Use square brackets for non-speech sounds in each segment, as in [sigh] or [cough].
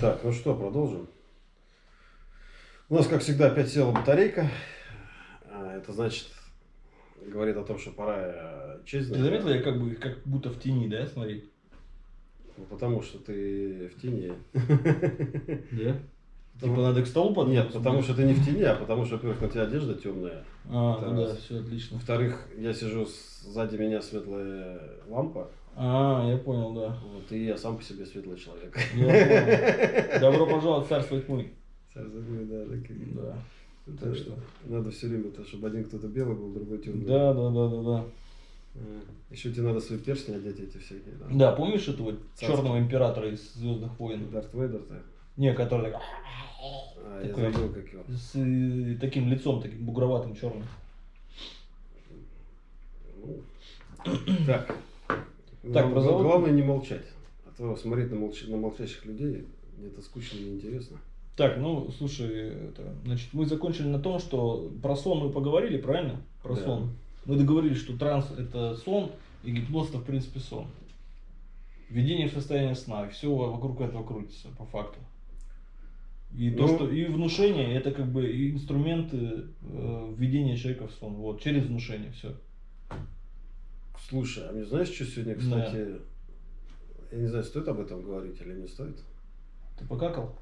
Так, ну что, продолжим. У нас, как всегда, опять села батарейка. А, Это значит, говорит о том, что пора э, честь Ты заметил, я как бы как будто в тени, да, смотри? Ну, потому что ты в тени. Да? Типа надо к столу податься? Нет, потому что ты не в тени, а потому что, во-первых, на тебя одежда темная. А, ну да, все отлично. Во-вторых, я сижу, сзади меня светлая лампа. А, я понял, да. Вот, и я сам по себе светлый человек. Я. Добро пожаловать в царство тьмы. Царь-забой, да, так и- Да. Это Так что- Надо все время, то, чтобы один кто-то белый был, другой темный. Да, да, да, да, да. Еще тебе надо свои перстни одеть эти всякие. Да, Да, помнишь этого Царство. черного императора из Звездных войн? Дарт Вейдер-то. Не, который так, А, я Такой- забыл, как его. с э, таким лицом, таким бугроватым черным. Ну, Так. Так, Глав- про завод? Главное не молчать. А то смотреть на, молч- на молчащих людей, это скучно и неинтересно. Так, ну, слушай, это, значит, мы закончили на том, что про сон мы поговорили, правильно? Про Да. сон. Мы договорились, что транс это сон, и гипноз это в принципе сон. Введение в состояние сна, и все вокруг этого крутится, по факту. И то, Ну. что и внушение, это как бы инструменты э, введения человека в сон. Вот, через внушение, все. Слушай, а мне знаешь, что сегодня, Да. кстати, я не знаю, стоит об этом говорить или не стоит? Ты покакал?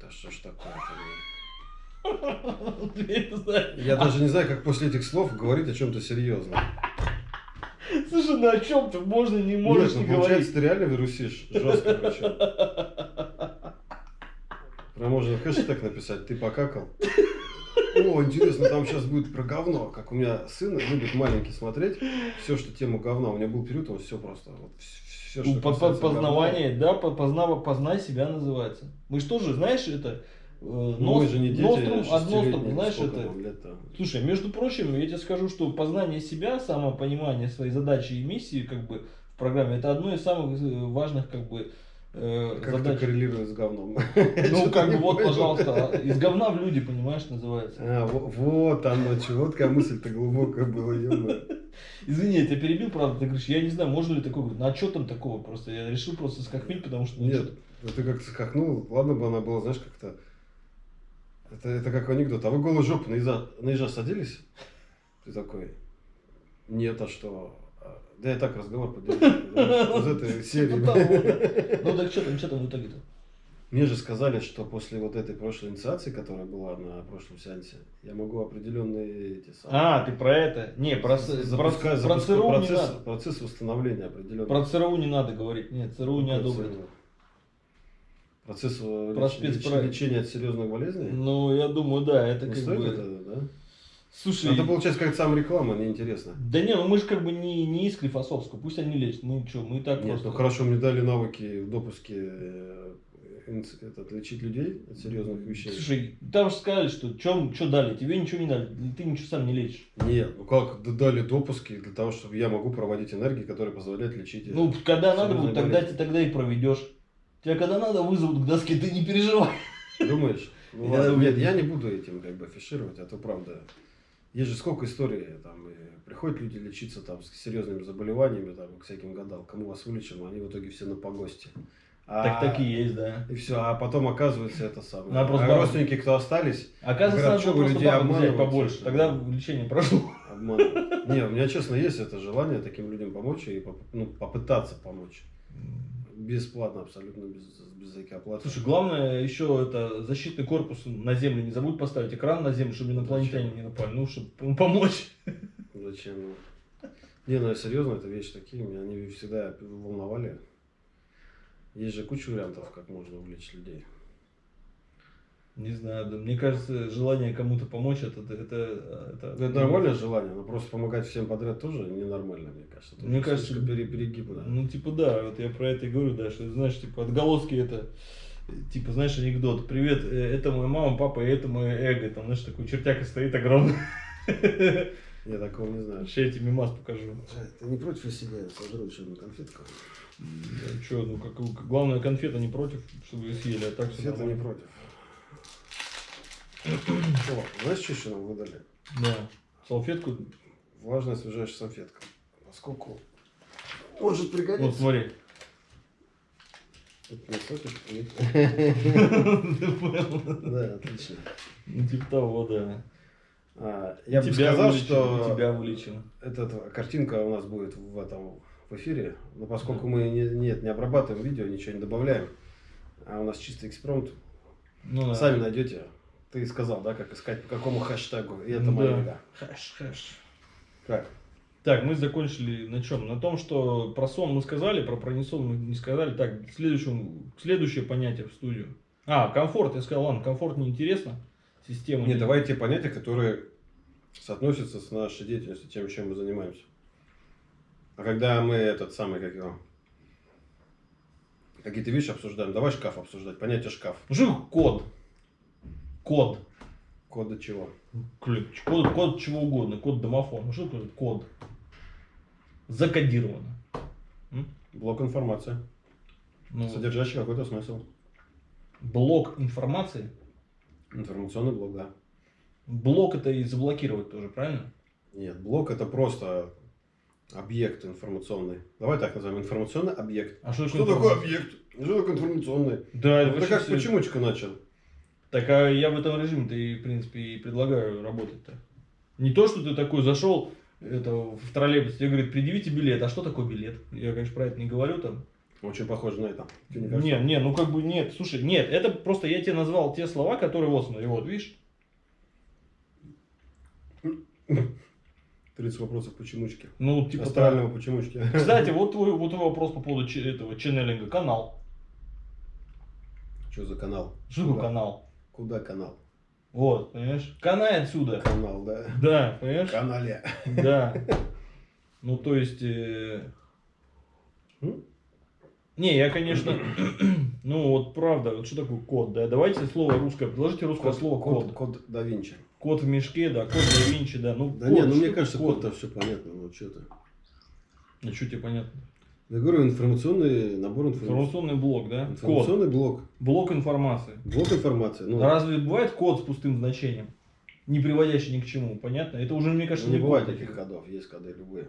Да что ж такое [laughs] Я даже не знаю, как после этих слов говорить о чем-то серьезном. Слушай, ну о чем ты можно, не можешь Нет, не ну, получается, говорить. ты реально вирусишь жестко причем. [laughs] Прям можно хэштег написать, ты покакал. О, интересно, там сейчас будет про говно. Как у меня сын любит маленький смотреть, все, что тема говна. У меня был период, он все просто. Вот, все, Ну, по- по- познавание, да, по- познава, познай себя называется. Мы что же, знаешь, это... э, Ну, нос- мы же не дети, нострум шестилетние, nostrum, знаешь, это... Слушай, между прочим, я тебе скажу, что познание себя, самопонимание своей задачи и миссии, как бы, в программе, это одно из самых э, важных, как бы, э, Как это задач. коррелирует с говном? [laughs] Ну, как бы, вот, пожалуйста, из говна в люди, понимаешь, называется. А, во- вот оно, чего. Вот какая мысль-то глубокая была, ё Извини, я тебя перебил, правда, ты говоришь, я не знаю, можно ли такое, ну, а что там такого, просто, я решил просто скахмить, потому что, ну, Нет, ну ты как-то скакнул, ладно бы она была, знаешь, как-то... Это, это как анекдот. А вы голой жопы на ежа, на ежа садились? Ты такой, нет, а что? Да я так разговор поддерживаю. Из этой [laughs] серии. Ну. [laughs] Ну, так что там, что там в итоге-то? Мне же сказали, что после вот этой прошлой инициации, которая была на прошлом сеансе, я могу определенные эти самые... А, ты про это? Не, про, с- про, про ЦРУ не процесс, надо. процесс восстановления определенного. Про ЦРУ не надо говорить. Нет, ЦРУ не Какой одобрит. Процесс э, Про леч- леч- лечения от серьезных болезней? Ну, я думаю, да, это не как стоит бы... это, да? Слушай, Это получается как сам реклама, неинтересно. да не, ну мы же как бы не, не из Склифосовского, пусть они лечат, мы что, мы и так Нет, просто... ну хорошо, мне дали навыки в допуске э, этот, лечить людей от серьезных вещей. Слушай, там же сказали, что что дали, тебе ничего не дали, ты ничего сам не лечишь. Нет, ну как дали допуски для того, чтобы я могу проводить энергии, которые позволяют лечить. Ну, когда надо будет, тогда, ты тогда и проведешь. Тебя когда надо вызовут к доске, ты не переживай. Думаешь? Ну, Я нет, я не буду этим как бы афишировать, а то правда. Есть же сколько историй, там, приходят люди лечиться там с серьезными заболеваниями, там, к всяким гадалкам, мы вас вылечим, а они в итоге все на погосте. А- Так такие есть, да. И все, а потом оказывается это самое. Надо просто а родственники, кто остались, Оказывается, Говорят, что вы людей обманываете? побольше, тогда лечение прошло. обманывают. Не, у меня честно есть это желание таким людям помочь и ну, попытаться помочь. Бесплатно, абсолютно без, без всякой оплаты. Слушай, главное еще это защитный корпус на землю не забудь поставить экран на землю, чтобы инопланетяне не напали, ну, чтобы помочь. Зачем? Не, ну серьезно, это вещи такие, меня они всегда волновали. Есть же куча вариантов, как можно увлечь людей. Не знаю, да, мне кажется, желание кому-то помочь, это... Это, это, это- Ну, нормальное желание, но просто помогать всем подряд тоже ненормально, мне кажется. Это Мне кажется, пере- перегиб, да. Ну, типа, да, вот я про это и говорю, да, что, знаешь, типа, отголоски это, типа, знаешь, анекдот, привет, э, это моя мама, папа, и это мое эго, там, знаешь, такой чертяка стоит огромный. Я такого не знаю. Сейчас я тебе мимас покажу. Ты не против себя сожру еще одну конфетку? Че, ну, как, главное, конфета не против, чтобы ее съели, а так все Конфеты не против. О, знаешь, что еще нам выдали? Да. Салфетку, Влажная освежающая салфетка. Поскольку может вот пригодиться. смотри. Это. Ты понял? Да, отлично. Ну, типа того, да. А, Я бы сказал, что Тебя вылечил. эта картинка у нас будет в этом в эфире, но поскольку мы не, нет, не обрабатываем видео, ничего не добавляем, а у нас чисто экспромт, Ну, да. сами найдете. Ты сказал, да, как искать, по какому хэштегу, и это Ну моя да. Хэш, хэш. Как? Так, мы закончили на чем? На том, что про сон мы сказали, про пронесон мы не сказали. Так, следующему, следующее понятие в студию. А, комфорт. Я сказал, ладно, комфорт неинтересно. Система. Нет, не- давай те понятия, которые соотносятся с нашей деятельностью, тем, чем мы занимаемся. А когда мы этот самый, как его, какие-то вещи обсуждаем, давай шкаф обсуждать, понятие шкаф. Ну, такое код? Код. Кода чего? Ключ. Код, код чего угодно. Код домофона. Ну, что такое код? Закодировано. М? Блок информации, Ну, содержащий какой-то смысл. блок информации. Информационный блок, да. Блок это и заблокировать тоже, правильно? Нет, блок это просто объект информационный. Давай так назовем, информационный объект. А что, Что такое объект? Что такое информационный? Да, это Это как всё- почемучка начал. Так а я в этом режиме-то и, в принципе, и предлагаю работать-то. Не то, что ты такой зашел это, в троллейбус, тебе говорит, предъявите билет. А что такое билет? Я, конечно, про это не говорю там. Очень похоже на это. Тебе не Не, кажется? не, ну как бы нет. Слушай, нет, это просто я тебе назвал те слова, которые вот смотри, вот, видишь? 30 вопросов почемучки. Ну, типа так. Астрального почемучки. Кстати, вот твой, вот твой вопрос по поводу этого ченнелинга. Канал. Что за канал? Что такое канал? Куда канал? Вот, понимаешь? Канай отсюда. Канал, да. Да, понимаешь? Канале. Да. [laughs] Ну, то есть... э? Не, я, конечно... [clears throat] Ну, вот правда, вот что такое код, да? Давайте слово русское, предложите русское слово код. код. Код да Винчи. Код в мешке, да, код да Винчи, да. Ну, Да код, не, ну мне кажется, код-то все понятно. Ну что ты. Ну, что тебе понятно? Я говорю, информационный набор информации. Информационный блок, да? Код. Информационный блок. Блок информации. Блок информации. Ну, Разве бывает код с пустым значением? Не приводящий ни к чему, понятно? Это уже, мне кажется, не не бывает код. таких кодов, есть коды любые.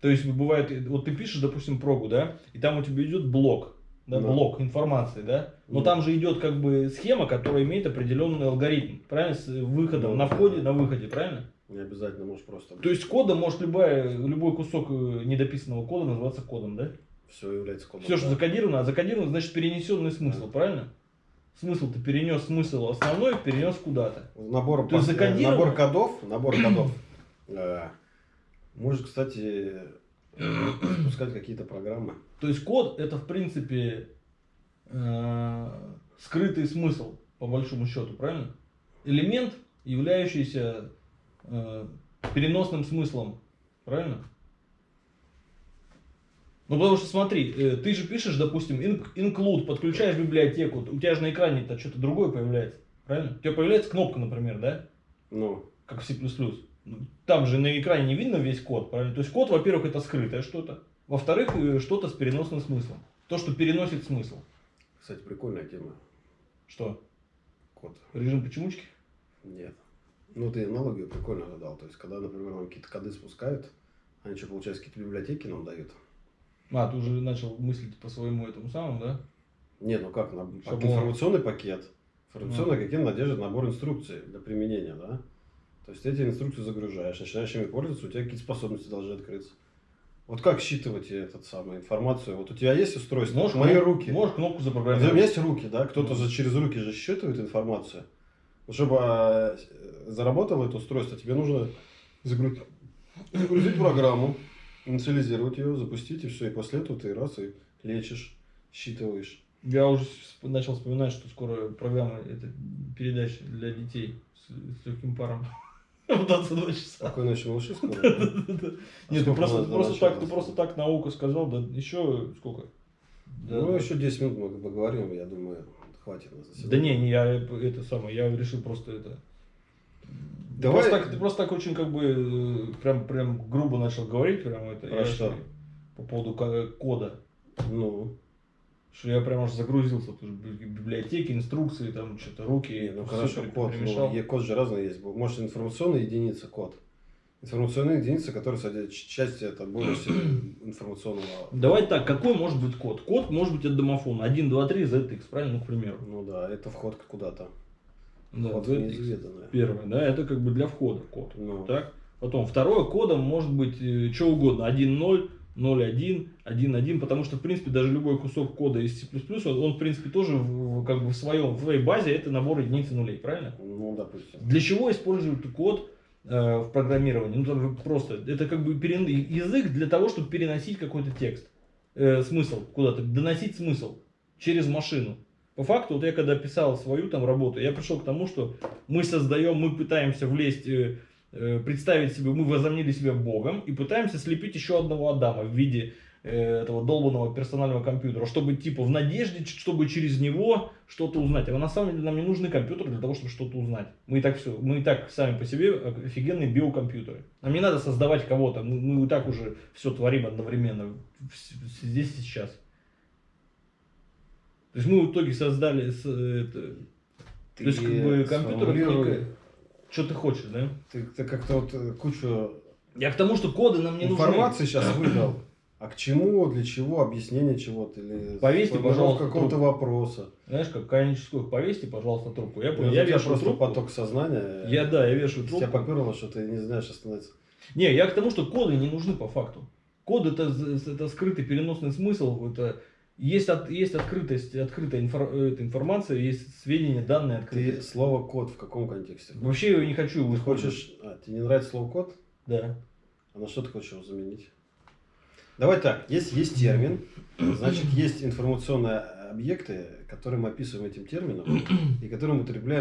То есть бывает, вот ты пишешь, допустим, прогу, да, и там у тебя идет блок, да, Да. блок информации, да, но Да. там же идет как бы схема, которая имеет определенный алгоритм, правильно, с выходом Да. на входе, на выходе, правильно? Не обязательно можешь просто... То есть кода может любая, любой кусок э, недописанного кода называться кодом, да? Все является кодом. Все, что закодировано, а закодировано значит перенесенный смысл, Да. правильно? Смысл ты перенес смысл основной, перенес куда-то. Набор, То есть пос- закодировано? набор кодов, набор [clears throat] кодов. э, Может, кстати, запускать какие-то программы. То есть код это в принципе э, скрытый смысл, по большому счету, правильно? Элемент, являющийся э, переносным смыслом, правильно? Ну потому что смотри, э, ты же пишешь, допустим, in- include, подключаешь библиотеку, у тебя же на экране-то что-то другое появляется, правильно? У тебя появляется кнопка, например, да? Ну, как в C++. Ну, Там же на экране не видно весь код, правильно? То есть код, во-первых, это скрытое что-то. Во-вторых, э, что-то с переносным смыслом. То, что переносит смысл. кстати, прикольная тема. Что? Код. Режим почемучки? Нет. Ну, ты аналогию прикольно задал. То есть, когда, например, нам какие-то коды спускают, они что, получается, какие-то библиотеки нам дают? А, ты уже начал мыслить по своему этому самому, да? Нет, ну как, на, Шаблон. информационный пакет. Информационный Ну. пакет надержит набор инструкций для применения, да? То есть, ты эти инструкции загружаешь, начинаешь ими пользоваться, у тебя какие-то способности должны открыться. Вот как считывать этот самый информацию? Вот у тебя есть устройство? Можешь, Мои руки. можешь кнопку У тебя запрограммировать. есть руки, да? Кто-то Ну. через руки же считывает информацию. Чтобы а, э, заработало это устройство, тебе нужно загрузить, загрузить программу, инициализировать ее, запустить, и все. И после этого ты раз и лечишь, считываешь. Я уже начал вспоминать, что скоро программа это передача для детей с, с легким паром. [laughs] В 22 часа. Какой ночи малыши скоро? [laughs] Нет, ты сколько у просто, так, ты осталось? просто так наука сказал, да еще сколько? Ну, еще 10 минут мы поговорим, я думаю, хватит на заседание. Да не, не, я это самое, я решил просто это. Давай- Просто так, ты просто так очень как бы э, прям, прям грубо начал говорить прям это. Про что? же По поводу кода. Ну, Что я прям аж загрузился, тут библиотеки, инструкции, там что-то руки. не, ну хорошо, код. Ну, код же разный есть. Может, информационная единица код. Информационная единица, которая содержит ч- часть это больше [clears throat] информационного. Давай так, какой может быть код? Код может быть от домофона. 1, 2, 3, ZX, правильно, ну, к примеру. Ну да, это вход куда-то. Да, Вход в ZX. Первое, да, это как бы для входа код. Ну, Так? Потом второе кодом может быть что угодно. 1.0, 0.1, 1.1, потому что, в принципе, даже любой кусок кода из C++, он, он, в принципе, тоже в, как бы в, своем, в своей базе это набор единиц и нулей, правильно? ну, допустим. Для чего используют код э, в программировании? Ну, там просто, это как бы перен- язык для того, чтобы переносить какой-то текст, э, смысл куда-то, доносить смысл через машину. По факту, вот я когда писал свою там работу, я пришел к тому, что мы создаем, мы пытаемся влезть, э, э, представить себе, мы возомнили себя Богом и пытаемся слепить еще одного Адама в виде э, этого долбанного персонального компьютера, чтобы типа в надежде, чтобы через него что-то узнать. А на самом деле нам не нужны компьютеры для того, чтобы что-то узнать. Мы и так все, мы и так сами по себе офигенные биокомпьютеры. Нам не надо создавать кого-то, мы, мы и так уже все творим одновременно здесь и сейчас. То есть мы в итоге создали это, то есть как бы компьютер некое- что ты хочешь, да? Ты, ты как-то вот э, кучу Я к тому, что коды нам не информации сейчас выдал. А к чему, для чего, объяснение чего-то или Повесьте, пожалуйста, какого-то трубку. вопроса. Знаешь, как коническую повесьте, пожалуйста, трубку. Я понял, Я, я, тебя вешаю просто трубку. поток сознания. Я, да, я вешаю Тебя трубку. поперло, что ты не знаешь остановиться. Не, я к тому, что коды не нужны по факту. Код это, это скрытый переносный смысл, это есть, от, есть открытость, открытая инфор- эта информация, есть сведения, данные открытые. Ты слово код в каком контексте? Вообще я не хочу его Ты использовать. хочешь... А, тебе не нравится слово код? Да. А на что ты хочешь его заменить? Давай так, есть, есть термин, значит, есть информационные объекты, которые мы описываем этим термином, и которые мы употребляем